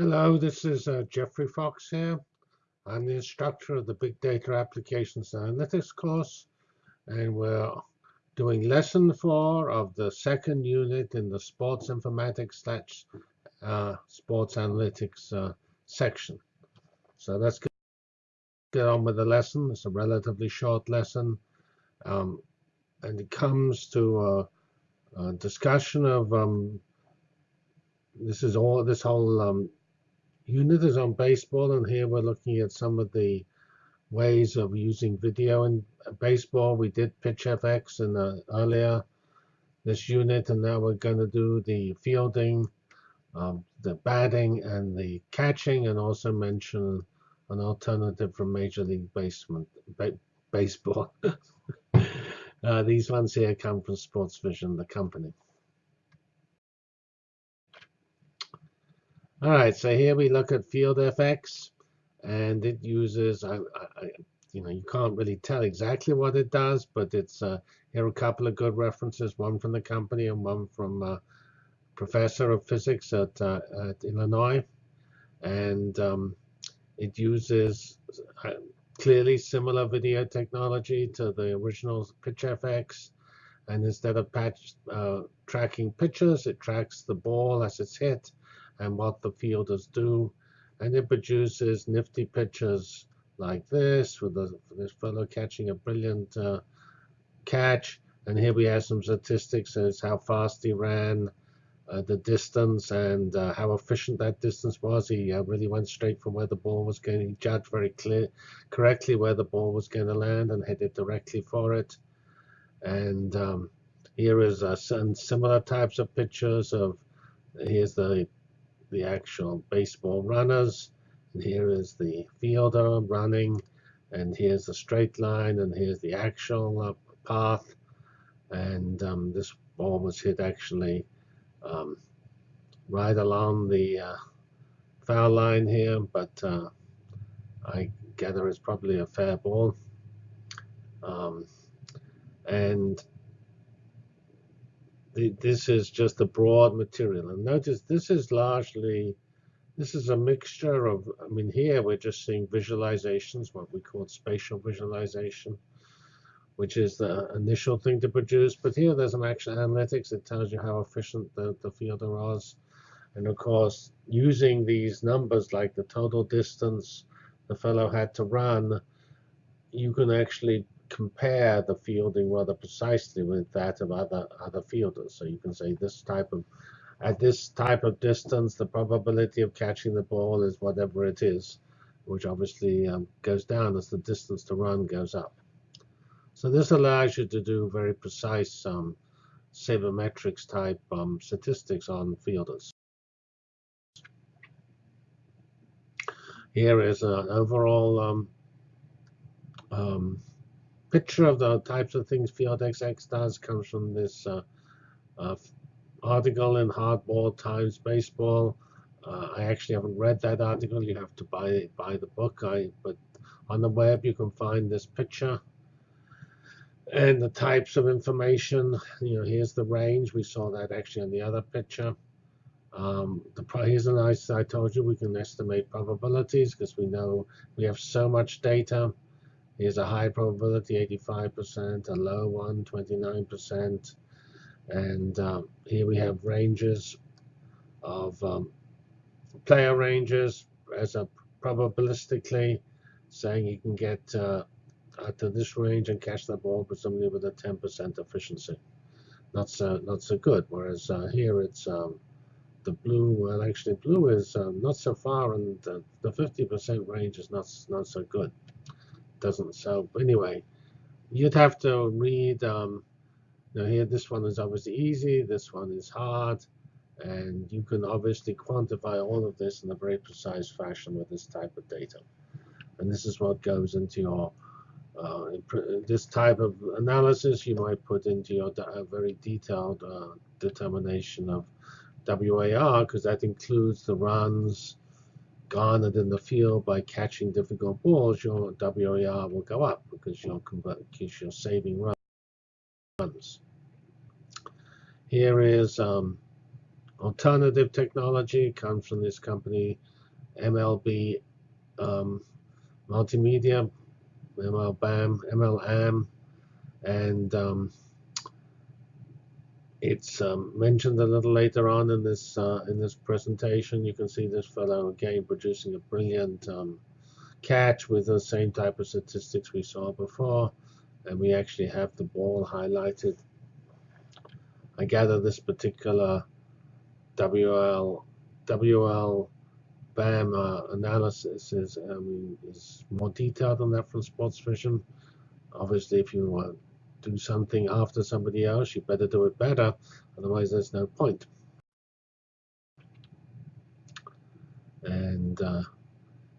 Hello, this is uh, Geoffrey Fox here. I'm the instructor of the Big Data Applications Analytics course, and we're doing lesson four of the second unit in the Sports Informatics uh, Sports Analytics uh, section. So let's get on with the lesson. It's a relatively short lesson, um, and it comes to a, a discussion of um, this is all this whole um, unit is on baseball, and here we're looking at some of the ways of using video in baseball. We did PitchFX in the, earlier this unit, and now we're going to do the fielding, um, the batting, and the catching, and also mention an alternative from Major League Basement, ba Baseball. uh, these ones here come from Sports Vision, the company. All right, so here we look at FieldFX, and it uses, I, I, you know, you can't really tell exactly what it does, but it's uh, here are a couple of good references, one from the company and one from a professor of physics at, uh, at Illinois, and um, it uses uh, clearly similar video technology to the original Pitch FX, and instead of patch, uh, tracking pitches, it tracks the ball as it's hit and what the fielders do. And it produces nifty pictures like this, with the, this fellow catching a brilliant uh, catch. And here we have some statistics as how fast he ran, uh, the distance, and uh, how efficient that distance was. He uh, really went straight from where the ball was going. He judged very clear, correctly where the ball was going to land and it directly for it. And um, here is some similar types of pictures of here's the the actual baseball runners. And here is the fielder running. And here's the straight line. And here's the actual uh, path. And um, this ball was hit actually um, right along the uh, foul line here. But uh, I gather it's probably a fair ball. Um, and the, this is just a broad material. And notice this is largely, this is a mixture of, I mean, here we're just seeing visualizations, what we call spatial visualization, which is the initial thing to produce. But here there's an actual analytics. It tells you how efficient the, the fielder was. And of course, using these numbers like the total distance the fellow had to run, you can actually compare the fielding rather precisely with that of other other fielders. So you can say this type of at this type of distance, the probability of catching the ball is whatever it is, which obviously um, goes down as the distance to run goes up. So this allows you to do very precise um, sabermetrics type um, statistics on fielders. Here is an overall um, um, picture of the types of things FieldFX does comes from this uh, uh, article in Hardball Times Baseball. Uh, I actually haven't read that article. You have to buy buy the book. I but on the web you can find this picture and the types of information. You know, here's the range. We saw that actually on the other picture. Um, the here's a nice. I told you we can estimate probabilities because we know we have so much data. Here's a high probability, 85%, a low one, 29%. And um, here we have ranges of um, player ranges as a probabilistically saying you can get uh, to this range and catch the ball with somebody with a 10% efficiency. Not so not so good. Whereas uh, here it's um, the blue. Well, actually, blue is um, not so far, and the 50% range is not not so good doesn't. So anyway you'd have to read um, now here this one is obviously easy this one is hard and you can obviously quantify all of this in a very precise fashion with this type of data. And this is what goes into your uh, this type of analysis you might put into your very detailed uh, determination of WAR because that includes the runs garnered in the field by catching difficult balls, your WAR will go up because you're, because you're saving runs. Here is um, alternative technology comes from this company, MLB um, Multimedia, MLBAM, MLAM, and um, it's um, mentioned a little later on in this uh, in this presentation. You can see this fellow again producing a brilliant um, catch with the same type of statistics we saw before, and we actually have the ball highlighted. I gather this particular WL WL BAM uh, analysis is is more detailed than that from Sports Vision. Obviously, if you want do something after somebody else, you better do it better. Otherwise, there's no point. And uh,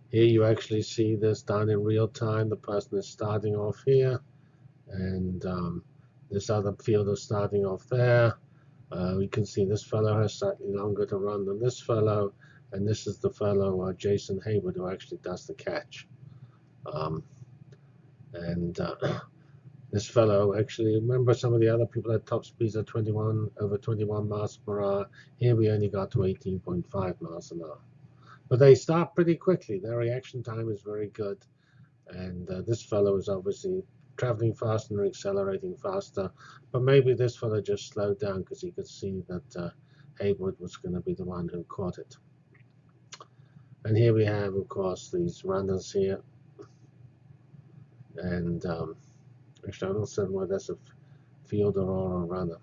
here you actually see this done in real time. The person is starting off here, and um, this other field is starting off there. Uh, we can see this fellow has slightly longer to run than this fellow, and this is the fellow, uh, Jason Heyward, who actually does the catch. Um, and uh, this fellow actually. Remember some of the other people at top speeds at 21 over 21 miles per hour. Here we only got to 18.5 miles an hour. But they start pretty quickly. Their reaction time is very good. And uh, this fellow is obviously traveling faster and accelerating faster. But maybe this fellow just slowed down because he could see that uh, Heyward was going to be the one who caught it. And here we have of course these runners here. And um, Actually, I don't understand why that's a fielder or a runner.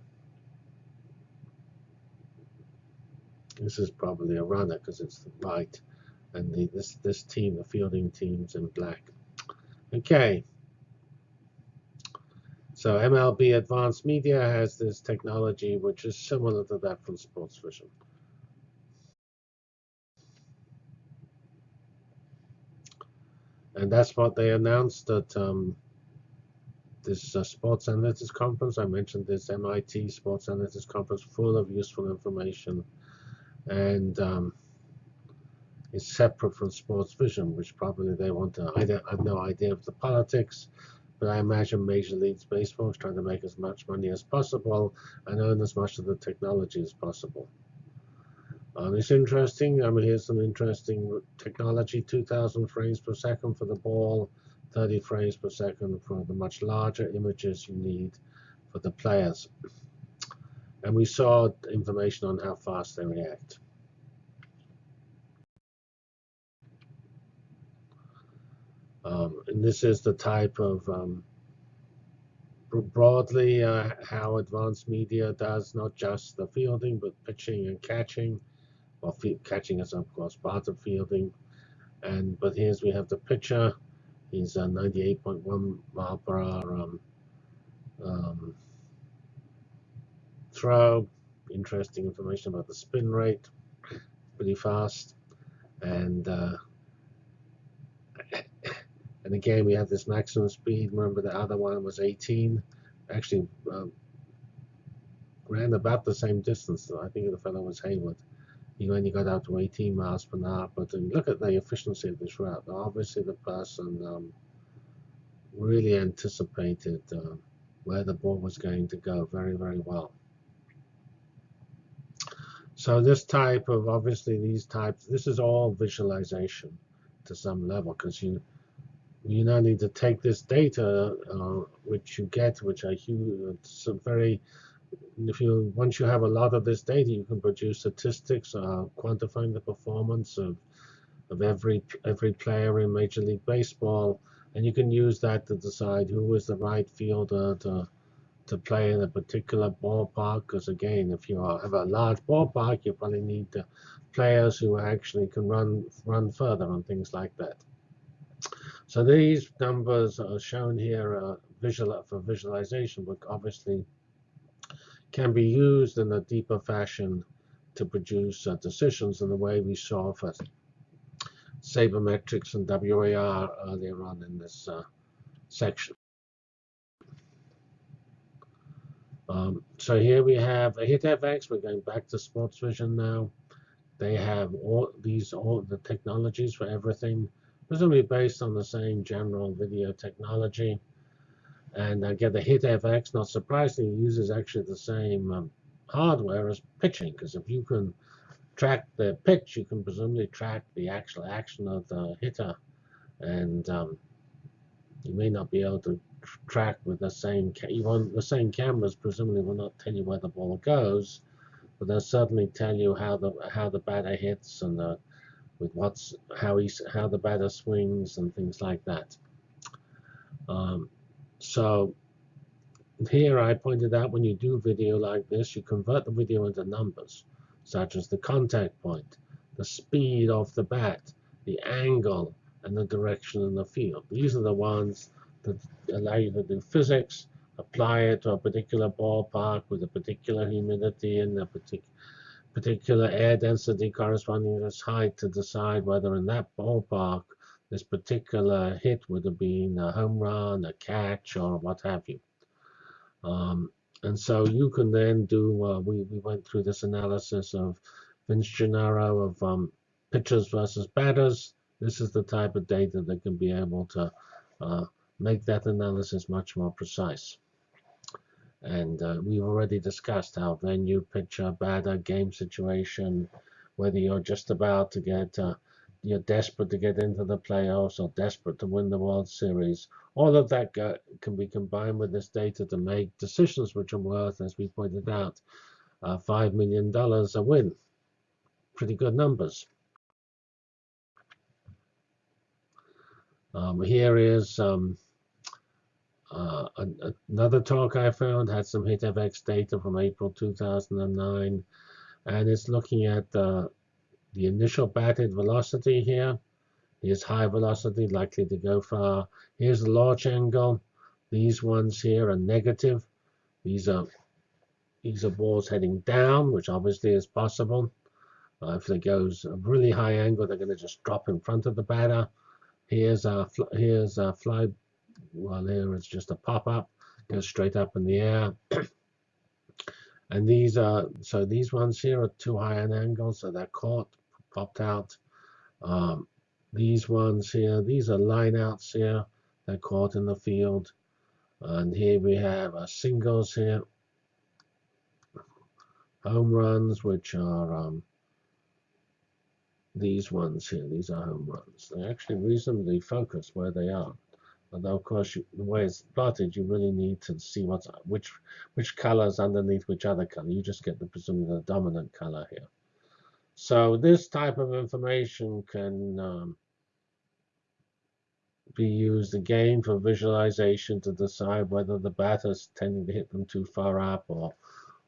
This is probably a runner because it's white, and the, this this team, the fielding team's in black. Okay. So MLB Advanced Media has this technology which is similar to that from Sports Vision. And that's what they announced that um, this uh, Sports Analytics Conference. I mentioned this MIT Sports Analytics Conference full of useful information. And um, it's separate from Sports Vision, which probably they want to, I, I have no idea of the politics, but I imagine Major League Baseball is trying to make as much money as possible and earn as much of the technology as possible. Um, it's interesting. I mean, here's some interesting technology, 2,000 frames per second for the ball, 30 frames per second for the much larger images you need for the players. And we saw information on how fast they react. Um, and this is the type of um, broadly uh, how advanced media does not just the fielding but pitching and catching well catching is of course part of fielding and but here's we have the pitcher He's a 98.1 mile per hour um, um, throw. Interesting information about the spin rate. Pretty fast. And uh, and again, we have this maximum speed. Remember, the other one was 18. Actually, um, ran about the same distance. I think the fellow was Heyward you only got out to 18 miles per hour. But look at the efficiency of this route. Obviously, the person um, really anticipated uh, where the ball was going to go very, very well. So this type of, obviously these types, this is all visualization to some level because you you now need to take this data uh, which you get, which are huge, it's very if you once you have a lot of this data, you can produce statistics uh, quantifying the performance of of every every player in Major League Baseball, and you can use that to decide who is the right fielder to to play in a particular ballpark. Because again, if you have a large ballpark, you probably need players who actually can run run further and things like that. So these numbers are shown here uh, visual for visualization, but obviously can be used in a deeper fashion to produce uh, decisions in the way we saw for sabermetrics and WAR earlier on in this uh, section. Um, so here we have a HitFX. We're going back to Sports Vision now. They have all these all the technologies for everything. Presumably based on the same general video technology. And again, the HitFX, not surprisingly, uses actually the same um, hardware as pitching, because if you can track the pitch, you can presumably track the actual action of the hitter, and um, you may not be able to track with the same. want the same cameras presumably will not tell you where the ball goes, but they'll certainly tell you how the how the batter hits and the, with what's how he how the batter swings and things like that. Um, so here I pointed out when you do video like this, you convert the video into numbers, such as the contact point, the speed of the bat, the angle, and the direction in the field. These are the ones that allow you to do physics, apply it to a particular ballpark with a particular humidity and a partic particular air density corresponding to its height to decide whether in that ballpark this particular hit would have been a home run, a catch, or what have you. Um, and so you can then do, uh, we, we went through this analysis of Vince Gennaro of um, pitchers versus batters. This is the type of data that can be able to uh, make that analysis much more precise. And uh, we've already discussed how venue, pitcher, batter, game situation, whether you're just about to get, uh, you're desperate to get into the playoffs or desperate to win the World Series, all of that can be combined with this data to make decisions which are worth, as we pointed out, uh, $5 million a win. Pretty good numbers. Um, here is um, uh, another talk I found, had some HitFX data from April 2009, and it's looking at the initial batted velocity here Here's high velocity, likely to go far. Here's the launch angle. These ones here are negative. These are these are balls heading down, which obviously is possible. Uh, if it goes a really high angle, they're going to just drop in front of the batter. Here's a here's a fly. Well, here it's just a pop up, goes straight up in the air. and these are so these ones here are too high an angle, so they're caught, popped out. Um, these ones here, these are lineouts here. They're caught in the field. And here we have a singles here. Home runs, which are um, these ones here. These are home runs. They're actually reasonably focused where they are. Although, of course, you, the way it's plotted, you really need to see what's which which colors underneath which other color. You just get the presumably the dominant color here. So this type of information can um, be used again for visualization to decide whether the batter is tending to hit them too far up or,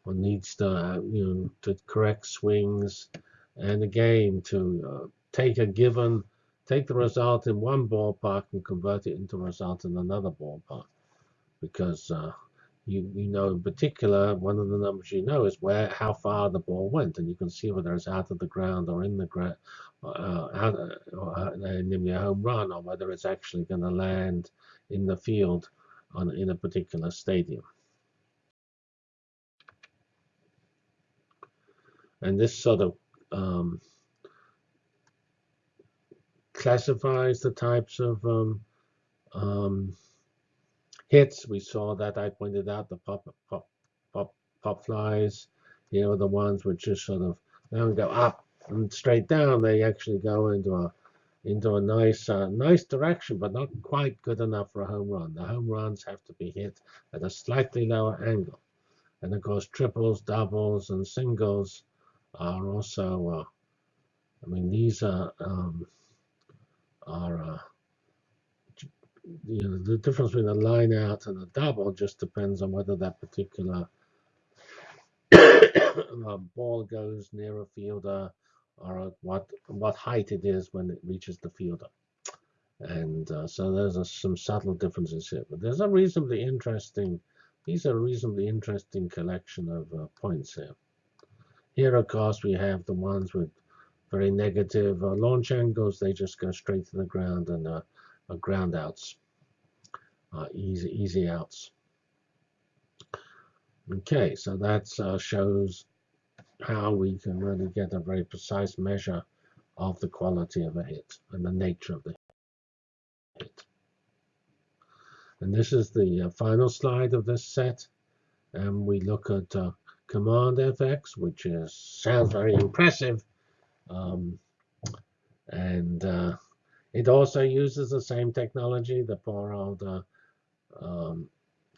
or needs to, uh, you know, to correct swings. And again, to uh, take a given, take the result in one ballpark and convert it into a result in another ballpark. Because uh, you, you know in particular, one of the numbers you know is where how far the ball went, and you can see whether it's out of the ground or in the ground, uh, out, or, uh, namely a home run, or whether it's actually going to land in the field on in a particular stadium. And this sort of um, classifies the types of um, um, hits. We saw that I pointed out the pop pop pop pop flies. You know the ones which just sort of they don't go up and straight down. They actually go into a into a nice uh, nice direction, but not quite good enough for a home run. The home runs have to be hit at a slightly lower angle. And of course, triples, doubles, and singles are also. Uh, I mean, these are um, are uh, you know, the difference between a line out and a double just depends on whether that particular uh, ball goes near a fielder or what what height it is when it reaches the fielder. And uh, so there's a, some subtle differences here. But there's a reasonably interesting, these are a reasonably interesting collection of uh, points here. Here, of course, we have the ones with very negative uh, launch angles. They just go straight to the ground and uh, are ground outs, uh, easy easy outs. Okay, so that uh, shows how we can really get a very precise measure of the quality of a hit and the nature of the hit. And this is the uh, final slide of this set. And we look at uh, Command FX, which is sounds very impressive. Um, and uh, it also uses the same technology. The poor old um,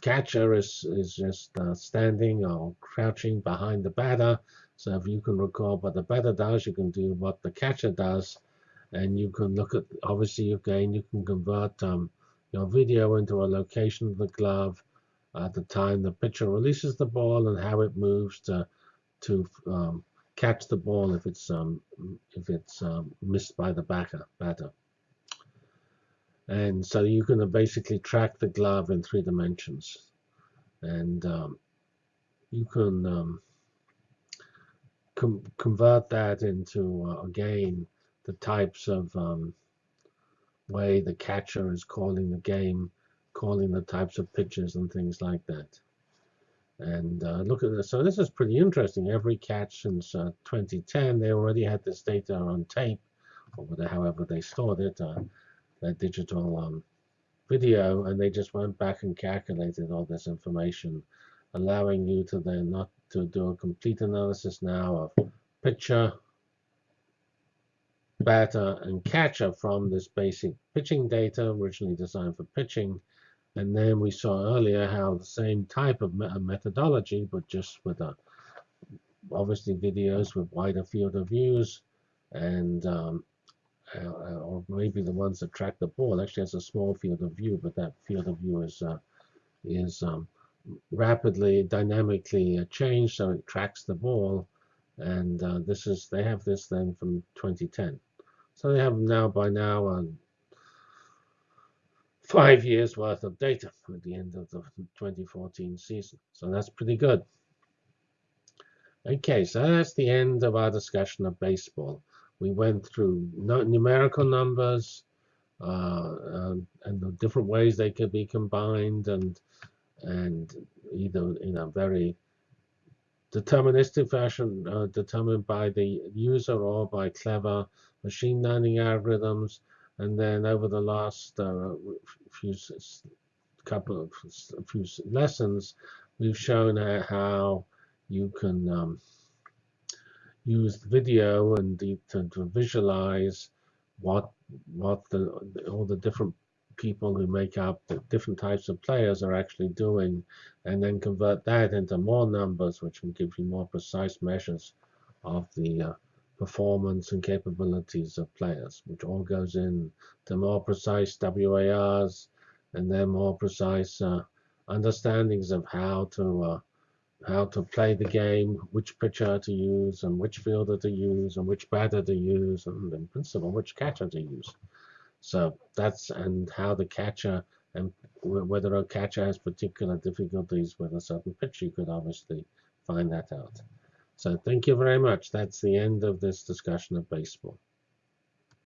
catcher is, is just uh, standing or crouching behind the batter. So if you can recall what the batter does, you can do what the catcher does. And you can look at, obviously, again, you can convert um, your video into a location of the glove at the time the pitcher releases the ball and how it moves to, to um, catch the ball if it's um, if it's um, missed by the backer batter. And so you can basically track the glove in three dimensions, and um, you can um, com convert that into uh, again the types of um, way the catcher is calling the game, calling the types of pitches and things like that. And uh, look at this. So this is pretty interesting. Every catch since uh, 2010, they already had this data on tape, or however they stored it, uh, their digital um, video, and they just went back and calculated all this information, allowing you to then not to do a complete analysis now of pitcher, batter, and catcher from this basic pitching data, originally designed for pitching, and then we saw earlier how the same type of methodology, but just with a, obviously videos with wider field of views, and um, uh, or maybe the ones that track the ball actually has a small field of view, but that field of view is uh, is um, rapidly, dynamically uh, changed, so it tracks the ball. And uh, this is they have this then from 2010. So they have now by now um, five years worth of data at the end of the 2014 season. So that's pretty good. Okay, so that's the end of our discussion of baseball. We went through numerical numbers uh, and, and, the different ways they could be combined and and either in a very deterministic fashion uh, determined by the user or by clever machine learning algorithms. And then over the last uh, few couple of few lessons, we've shown how you can um, use video and to, to, visualize what what the all the different people who make up the different types of players are actually doing, and then convert that into more numbers, which can give you more precise measures of the uh, performance and capabilities of players, which all goes in to more precise WARs and then more precise uh, understandings of how to uh, how to play the game, which pitcher to use, and which fielder to use, and which batter to use, and in principle, which catcher to use. So that's and how the catcher and whether a catcher has particular difficulties with a certain pitch, you could obviously find that out. So thank you very much. That's the end of this discussion of baseball.